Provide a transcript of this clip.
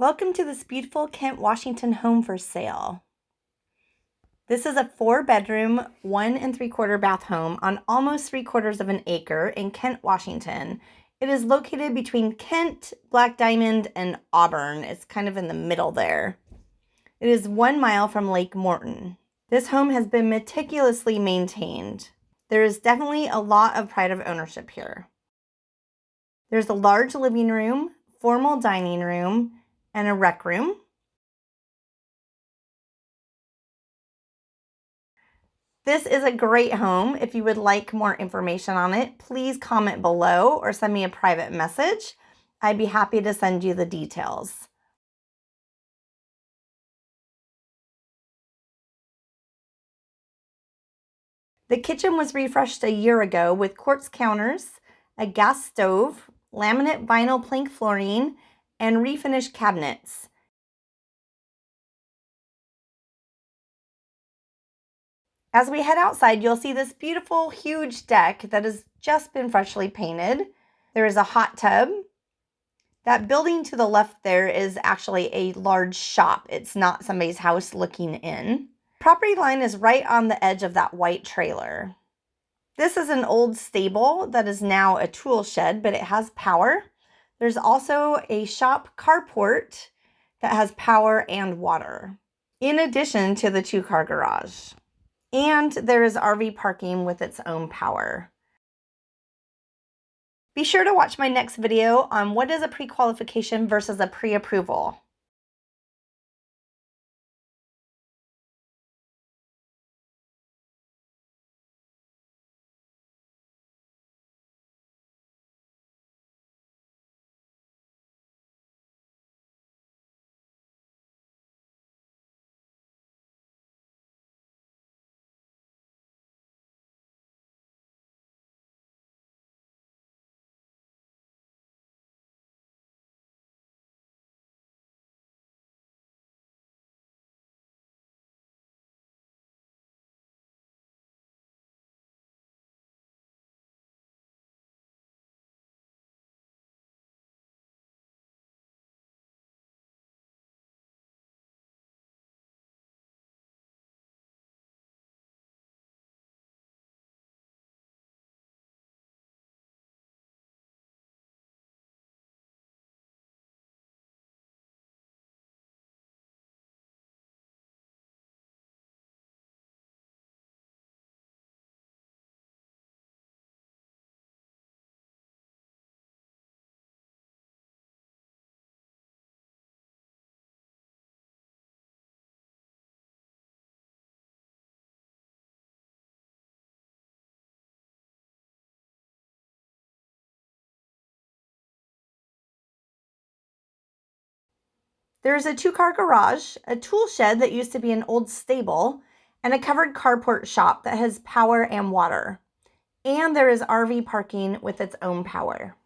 Welcome to this beautiful Kent, Washington home for sale. This is a four bedroom, one and three quarter bath home on almost three quarters of an acre in Kent, Washington. It is located between Kent, Black Diamond, and Auburn. It's kind of in the middle there. It is one mile from Lake Morton. This home has been meticulously maintained. There is definitely a lot of pride of ownership here. There's a large living room, formal dining room, and a rec room. This is a great home. If you would like more information on it, please comment below or send me a private message. I'd be happy to send you the details. The kitchen was refreshed a year ago with quartz counters, a gas stove, laminate vinyl plank flooring, and refinished cabinets. As we head outside, you'll see this beautiful, huge deck that has just been freshly painted. There is a hot tub. That building to the left there is actually a large shop. It's not somebody's house looking in. Property line is right on the edge of that white trailer. This is an old stable that is now a tool shed, but it has power. There's also a shop carport that has power and water, in addition to the two car garage. And there is RV parking with its own power. Be sure to watch my next video on what is a pre-qualification versus a pre-approval. There is a two-car garage, a tool shed that used to be an old stable, and a covered carport shop that has power and water. And there is RV parking with its own power.